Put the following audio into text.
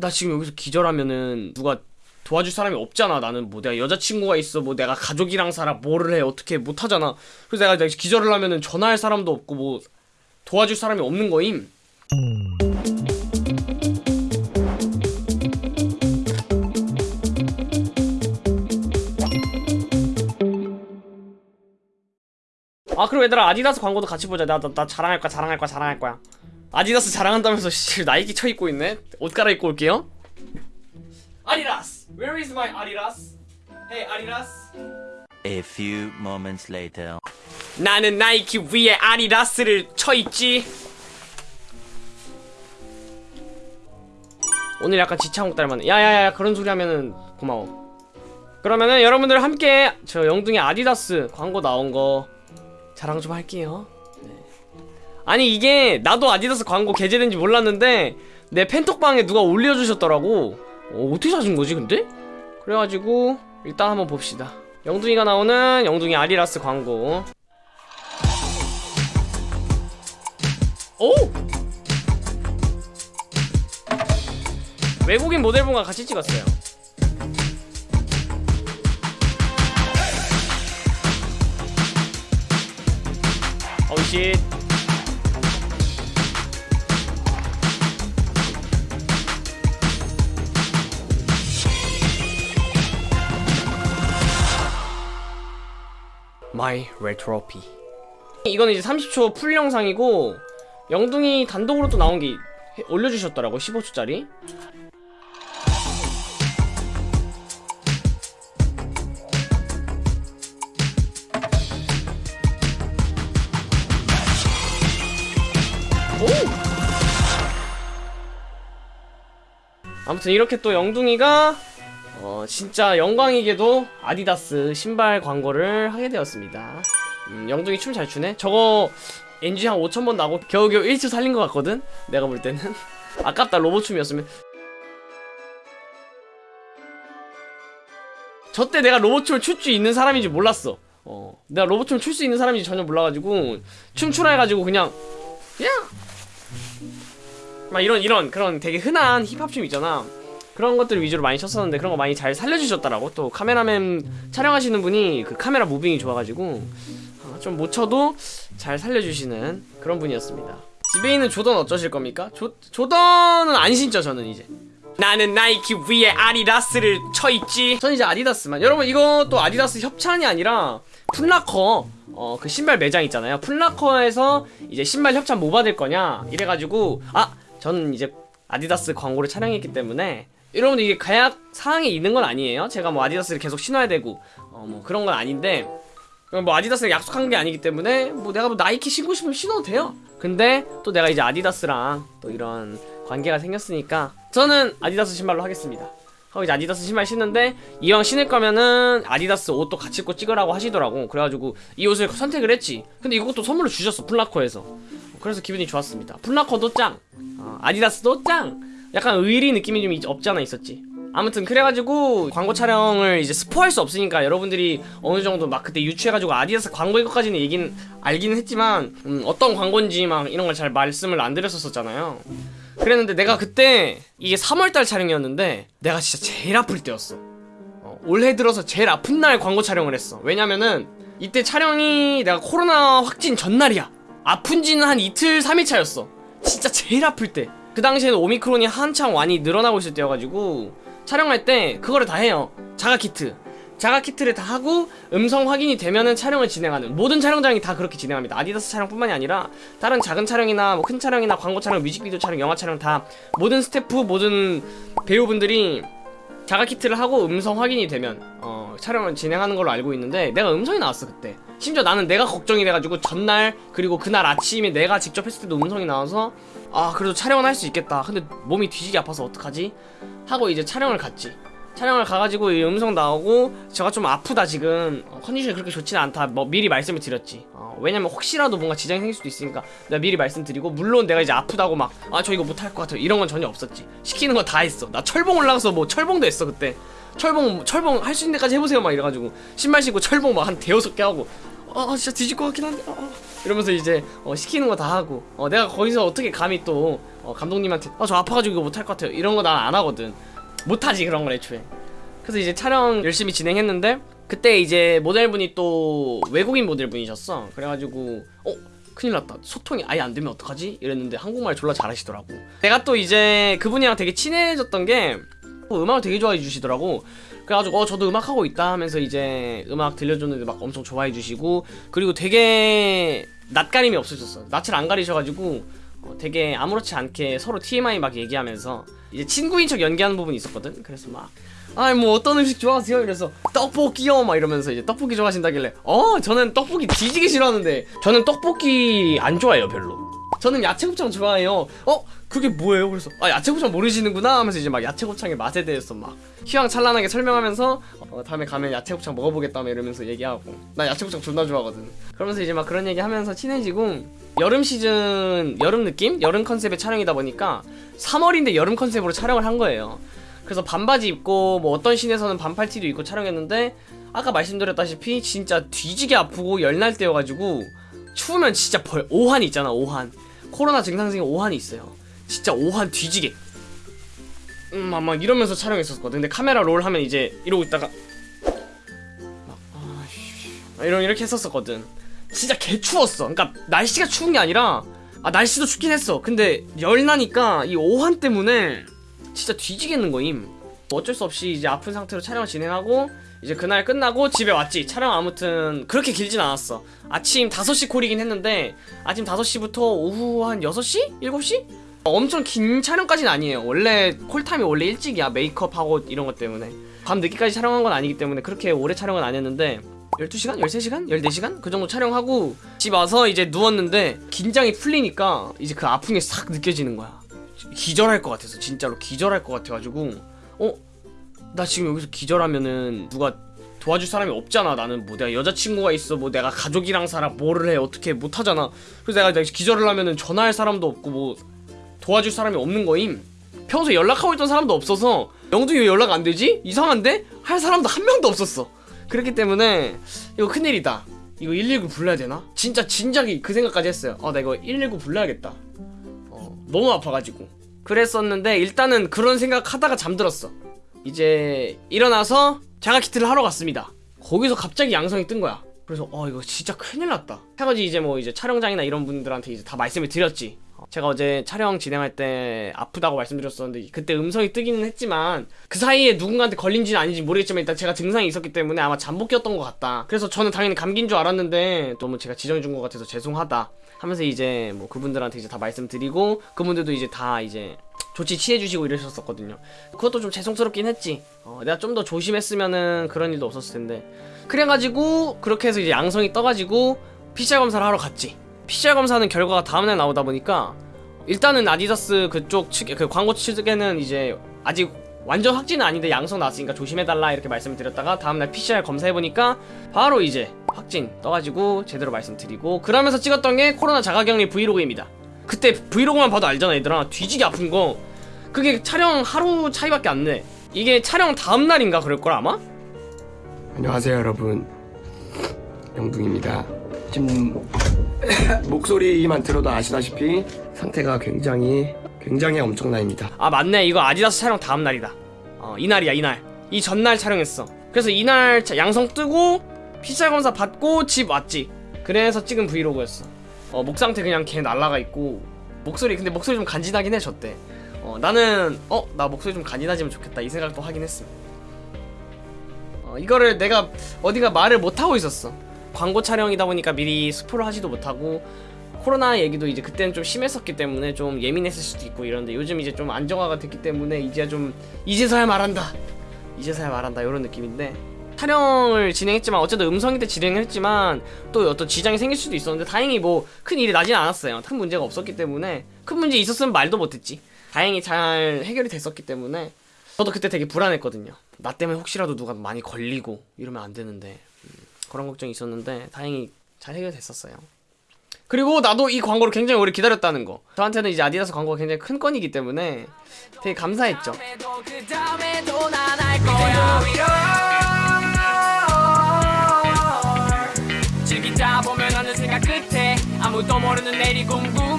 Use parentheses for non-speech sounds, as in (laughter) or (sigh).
나 지금 여기서 기절하면은 누가 도와줄 사람이 없잖아 나는. 뭐 내가 여자친구가 있어 뭐 내가 가족이랑 살아 뭐를 해 어떻게 못하잖아. 그래서 내가, 기절을 하면은 전화할 사람도 없고 뭐 도와줄 사람이 없는 거임. 아 그럼 얘들아 아디다스 광고도 같이 보자. 나, 나, 나 자랑할 거야 자랑할 거야 자랑할 거야 아디다스 자랑한다면서 씨 나이키 쳐입고 있네. 옷 갈아입고 올게요. 아디다스 Where is my 아디다스? Hey 아디다스. A few moments later. 나는 나이키 위에 아디다스를 쳐입지. 오늘 약간 지창욱 닮았네. 야야야 그런 소리 하면은 고마워. 그러면은 여러분들 함께 저 영둥이 아디다스 광고 나온 거 자랑 좀 할게요. 네. 아니 이게 나도 아디다스 광고 게재된지 몰랐는데 내 팬톡방에 누가 올려주셨더라고. 어, 어떻게 찾은 거지 근데? 그래가지고 일단 한번 봅시다. 영둥이가 나오는 영둥이 아디다스 광고. 오! 외국인 모델분과 같이 찍었어요. 어우 씨 마이 레트로피 이거는 이제 30초 풀 영상이고 영둥이 단독으로 또 나온 게 해- 올려주셨더라고 15초짜리 오! 아무튼 이렇게 또 영둥이가 어, 진짜 영광이게도 아디다스 신발 광고를 하게 되었습니다. 음, 영둥이 춤 잘 추네? 저거 NG 한 5천번 나고 겨우겨우 1초 살린 것 같거든? 내가 볼 때는. (laughs) 아깝다, 로봇 춤이었으면. 저때 내가 로봇 춤을 출 수 있는 사람인지 몰랐어. 어, 내가 로봇 춤을 출 수 있는 사람인지 전혀 몰라가지고, 춤추라 해가지고 그냥, 그냥! 막 이런, 이런, 그런 되게 흔한 힙합 춤 있잖아. 그런 것들 위주로 많이 쳤었는데 그런 거 많이 잘 살려주셨더라고. 또 카메라맨 촬영하시는 분이 그 카메라 무빙이 좋아가지고 어, 좀못 쳐도 잘 살려주시는 그런 분이었습니다. 집에 있는 조던 어쩌실 겁니까? 조, 조던은 안 신죠 저는 이제. 나는 나이키 위에 아디다스를 쳐있지. 저는 이제 아디다스만. 여러분 이것도 아디다스 협찬이 아니라 Foot Locker 어 그 신발 매장 있잖아요. Foot Locker에서 이제 신발 협찬 뭐 받을 거냐? 이래가지고 아 저는 이제 아디다스 광고를 촬영했기 때문에 여러분들 이게 계약 사항이 있는 건 아니에요. 제가 뭐 아디다스를 계속 신어야 되고 어 뭐 그런 건 아닌데 뭐 아디다스가 약속한 게 아니기 때문에 뭐 내가 뭐 나이키 신고 싶으면 신어도 돼요. 근데 또 내가 이제 아디다스랑 또 이런 관계가 생겼으니까 저는 아디다스 신발로 하겠습니다. 하고 이제 아디다스 신발 신는데 이왕 신을 거면은 아디다스 옷도 같이 입고 찍으라고 하시더라고. 그래가지고 이 옷을 선택을 했지. 근데 이것도 선물로 주셨어 플라코에서. 그래서 기분이 좋았습니다. 플라코도 짱. 어, 아디다스도 짱 약간 의리 느낌이 좀 있- 없지 않아 있었지. 아무튼 그래가지고 광고 촬영을 이제 스포할 수 없으니까 여러분들이 어느 정도 막 그때 유추해가지고 아디다스 광고인 것까지는 얘긴 알기는 했지만 음, 어떤 광고인지 막 이런 걸 잘 말씀을 안 드렸었잖아요. 그랬는데 내가 그때 이게 3월달 촬영이었는데 내가 진짜 제일 아플 때였어. 어, 올해 들어서 제일 아픈 날 광고 촬영을 했어. 왜냐면은 이때 촬영이 내가 코로나 확진 전날이야. 아픈 지는 한 이틀 3일 차였어. 진짜 제일 아플 때 그 당시에는 오미크론이 한창 많이 늘어나고 있을 때여가지고 촬영할 때 그거를 다 해요. 자가 키트. 자가 키트를 다 하고 음성 확인이 되면은 촬영을 진행하는 모든 촬영장이 다 그렇게 진행합니다. 아디다스 촬영뿐만이 아니라 다른 작은 촬영이나 뭐 큰 촬영이나 광고 촬영 뮤직비디오 촬영 영화 촬영 다 모든 스태프 모든 배우분들이 자가 키트를 하고 음성 확인이 되면 어, 촬영을 진행하는 걸로 알고 있는데 내가 음성이 나왔어 그때 심지어 나는 내가 걱정이 돼가지고 전날 그리고 그날 아침에 내가 직접 했을 때도 음성이 나와서 아 그래도 촬영은 할 수 있겠다. 근데 몸이 뒤지게 아파서 어떡하지? 하고 이제 촬영을 갔지. 촬영을 가가지고 이 음성 나오고 제가 좀 아프다 지금. 어, 컨디션이 그렇게 좋지는 않다. 뭐 미리 말씀을 드렸지. 어, 왜냐면 혹시라도 뭔가 지장이 생길 수도 있으니까 내가 미리 말씀드리고 물론 내가 이제 아프다고 막 아 저 이거 못할 것 같아 이런 건 전혀 없었지. 시키는 거 다 했어. 나 철봉 올라가서 뭐 철봉도 했어 그때. 철봉 철봉 할 수 있는 데까지 해보세요 막 이래가지고. 신발 신고 철봉 막 한 대여섯 개 하고 아 진짜 뒤질 것 같긴 한데 아, 아. 이러면서 이제 어, 시키는 거 다 하고 어, 내가 거기서 어떻게 감히 또 어, 감독님한테 아 저 아파가지고 이거 못할 것 같아요. 이런 거 난 안 하거든. 못하지 그런 걸 애초에. 그래서 이제 촬영 열심히 진행했는데 그때 이제 모델분이 또 외국인 모델분이셨어. 그래가지고 어 큰일 났다. 소통이 아예 안 되면 어떡하지? 이랬는데 한국말 졸라 잘하시더라고. 내가 또 이제 그분이랑 되게 친해졌던 게 어, 음악을 되게 좋아해 주시더라고 그래가지고 어 저도 음악 하고 있다 하면서 이제 음악 들려줬는데 막 엄청 좋아해 주시고 그리고 되게 낯가림이 없으셨어 낯을 안 가리셔가지고 어, 되게 아무렇지 않게 서로 TMI 막 얘기하면서 이제 친구인 척 연기하는 부분이 있었거든. 그래서 막 아이 뭐 어떤 음식 좋아하세요? 이래서 떡볶이요? 막 이러면서 이제 떡볶이 좋아하신다길래 어 저는 떡볶이 뒤지게 싫어하는데 저는 떡볶이 안 좋아해요 별로 저는 야채곱창 좋아해요. 어 그게 뭐예요? 그래서 아 야채곱창 모르시는구나 하면서 이제 막 야채곱창의 맛에 대해서 막 휘황찬란하게 설명하면서 어, 다음에 가면 야채곱창 먹어보겠다 막 이러면서 얘기하고. 나 야채곱창 존나 좋아하거든. 그러면서 이제 막 그런 얘기 하면서 친해지고 여름 시즌 여름 느낌? 여름 컨셉의 촬영이다 보니까 3월인데 여름 컨셉으로 촬영을 한 거예요. 그래서 반바지 입고 뭐 어떤 씬에서는 반팔티도 입고 촬영했는데 아까 말씀드렸다시피 진짜 뒤지게 아프고 열날 때여가지고 추우면 진짜 벌 오한 있잖아 오한 코로나 증상 중에 오한이 있어요. 진짜 오한 뒤지게. 음, 막, 막 이러면서 촬영했었거든. 근데 카메라 롤 하면 이제 이러고 있다가 막, 막 이런 이렇게 했었거든. 진짜 개 추웠어. 그러니까 날씨가 추운 게 아니라 아 날씨도 춥긴 했어. 근데 열나니까 이 오한 때문에 진짜 뒤지겠는 거임. 어쩔 수 없이 이제 아픈 상태로 촬영을 진행하고 이제 그날 끝나고 집에 왔지 촬영 아무튼 그렇게 길진 않았어 아침 5시 콜이긴 했는데 아침 5시부터 오후 한 6시? 7시? 엄청 긴 촬영까지는 아니에요 원래 콜타임이 원래 일찍이야 메이크업하고 이런 것 때문에 밤 늦게까지 촬영한 건 아니기 때문에 그렇게 오래 촬영은 안 했는데 12시간? 13시간? 14시간? 그 정도 촬영하고 집 와서 이제 누웠는데 긴장이 풀리니까 이제 그게싹 느껴지는 거야 기절할 것 같아서 진짜로 기절할 것 같아가지고 어? 나 지금 여기서 기절하면은 누가 도와줄 사람이 없잖아. 나는 뭐 내가 여자친구가 있어. 뭐 내가 가족이랑 살아. 뭐를 해. 어떻게 못하잖아. 그래서 내가, 기절을 하면은 전화할 사람도 없고 뭐 도와줄 사람이 없는 거임. 평소에 연락하고 있던 사람도 없어서 영둥이 왜 연락 안 되지? 이상한데? 할 사람도 한 명도 없었어. 그렇기 때문에 이거 큰일이다. 이거 119 불러야 되나? 진짜 진작에 그 생각까지 했어요. 아 나 이거 119 불러야겠다. 어, 너무 아파가지고. 그랬었는데 일단은 그런 생각 하다가 잠들었어 이제 일어나서 자가키트를 하러 갔습니다. 거기서 갑자기 양성이 뜬 거야. 그래서 어 이거 진짜 큰일 났다. 해가지고 이제 뭐 이제 촬영장이나 이런 분들한테 이제 다 말씀을 드렸지. 어, 제가 어제 촬영 진행할 때 아프다고 말씀드렸었는데 그때 음성이 뜨기는 했지만 그 사이에 누군가한테 걸린지는 아닌지 모르겠지만 일단 제가 증상이 있었기 때문에 아마 잠복이었던 것 같다. 그래서 저는 당연히 감기인 줄 알았는데 너무 제가 지정해준 것 같아서 죄송하다 하면서 이제 뭐 그분들한테 이제 다 말씀드리고 그분들도 이제 다 이제 조치 취해주시고 이러셨었거든요. 그것도 좀 죄송스럽긴 했지. 어, 내가 좀 더 조심했으면은 그런 일도 없었을 텐데. 그래가지고 그렇게 해서 이제 양성이 떠가지고 PCR 검사를 하러 갔지. PCR 검사는 결과가 다음날 나오다 보니까 일단은 아디다스 그쪽 측, 그 광고 측에는 이제 아직 완전 확진은 아닌데 양성 나왔으니까 조심해달라 이렇게 말씀을 드렸다가 다음날 PCR 검사해보니까 바로 이제 확진 떠가지고 제대로 말씀드리고 그러면서 찍었던 게 코로나 자가격리 브이로그입니다. 그때 브이로그만 봐도 알잖아 얘들아 뒤지게 아픈 거 그게 촬영 하루 차이밖에 안 내. 이게 촬영 다음 날인가 그럴 걸 아마? 안녕하세요 여러분 영둥입니다 지금 (coughs) 목소리만 들어도 아시다시피 상태가 굉장히 굉장히 엄청나입니다 아 맞네 이거 아디다스 촬영 다음 날이다. 어 이날이야 이날. 이 전날 촬영했어. 그래서 이날 자- 양성 뜨고 PCR 검사 받고 집 왔지. 그래서 찍은 브이로그였어. 어 목 상태 그냥 개 날라가 있고 목소리 근데 목소리 좀 간지나긴 해 저때. 어 나는 어 나 목소리 좀 간지나지면 좋겠다 이 생각도 하긴 했음. 어 이거를 내가 어디가 말을 못 하고 있었어. 광고 촬영이다 보니까 미리 스포를 하지도 못하고 코로나 얘기도 이제 그때는 좀 심했었기 때문에 좀 예민했을 수도 있고 이런데 요즘 이제 좀 안정화가 됐기 때문에 이제 좀 이제서야 말한다 이제서야 말한다 이런 느낌인데 촬영을 진행했지만 어쨌든 음성이 때 진행을 했지만 또 어떤 지장이 생길 수도 있었는데 다행히 뭐 큰 일이 나진 않았어요. 큰 문제가 없었기 때문에 큰 문제 있었으면 말도 못했지. 다행히 잘 해결이 됐었기 때문에 저도 그때 되게 불안했거든요. 나 때문에 혹시라도 누가 많이 걸리고 이러면 안 되는데 음, 그런 걱정이 있었는데 다행히 잘 해결됐었어요. 그리고 나도 이 광고를 굉장히 오래 기다렸다는 거. 저한테는 이제 아디다스 광고가 굉장히 큰 건이기 때문에 되게 감사했죠. 아무도 모르는 내리공구